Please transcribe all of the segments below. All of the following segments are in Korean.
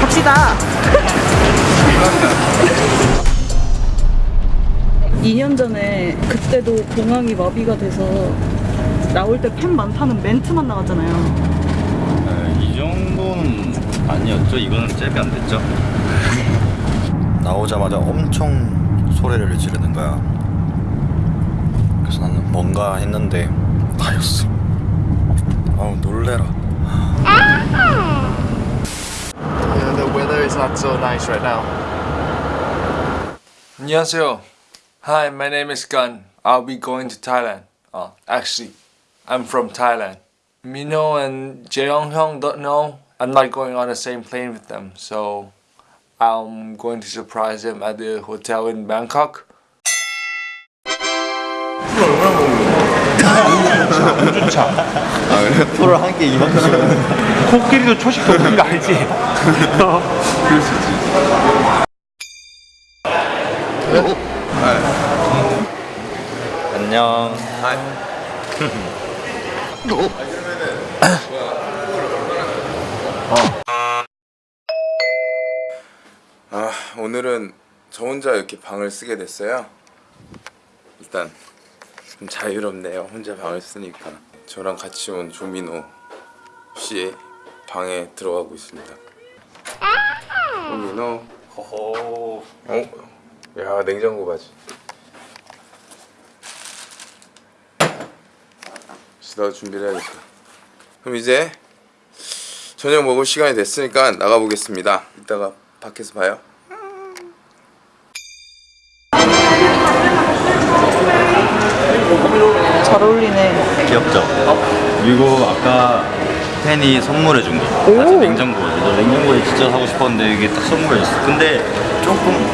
갑시다. 2년 전에 그때도 공항이 마비가 돼서 나올 때 팬 많다는 멘트만 나왔잖아요. 네, 이 정도는 아니었죠. 이거는 잽이 안 됐죠. 나오자마자 엄청 소리를 지르는 거야. 그래서 나는 뭔가 했는데 나였어. 아우 놀래라. Yeah, the weather is not so nice right now. 안녕하세요. Hi, my name is Gun. I'll be going to Thailand. Uh, actually, I'm from Thailand. Mino and Jeong Hyung don't know. I'm not going on the same plane with them, so I'm going to surprise them at the hotel in Bangkok. 프로 한개 이만큼. 코끼리도 초식 먹는 거 알지? 안녕. 아, 오늘은 저 혼자 이렇게 방을 쓰게 됐어요. 일단 좀 자유롭네요. 혼자 방을 쓰니까. 저랑 같이 온 조민호 씨 방에 들어가고 있습니다. 조민호. 호호. 어? 야, 냉장고 바지. 나도 준비를 해야겠다. 그럼 이제 저녁 먹을 시간이 됐으니까 나가 보겠습니다. 이따가 밖에서 봐요. 잘 어울리네. 귀엽죠? 그리고 아까 팬이 선물해 준 거. 같이 냉장고. 너 냉장고에 진짜 사고 싶었는데 이게 딱 선물해 줬어. 근데 조금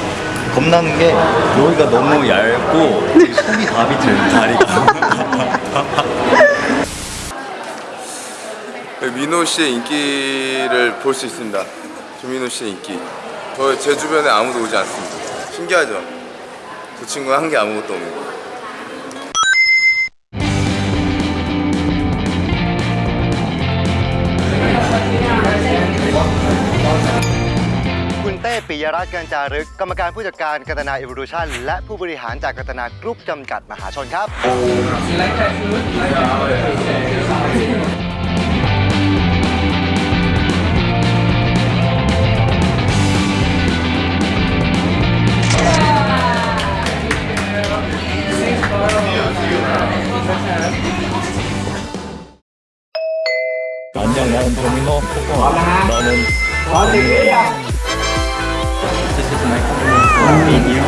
겁나는 게 여기가 너무 얇고 되게 속이 다 비트는 다리가. 민호 씨의 인기를 볼 수 있습니다. 조민호 씨의 인기. 저 제 주변에 아무도 오지 않습니다. 신기하죠? 그 친구는 한 게 아무것도 없는 거. ยรัตน์การจารึก กรรมการผู้จัดการกัตนาเอ o ว u ชันและผู้บริหารจากกัตนากรุ๊ปจำกัดมหาชนครับ 안녕 나는 도미노. 너는 This is 啊！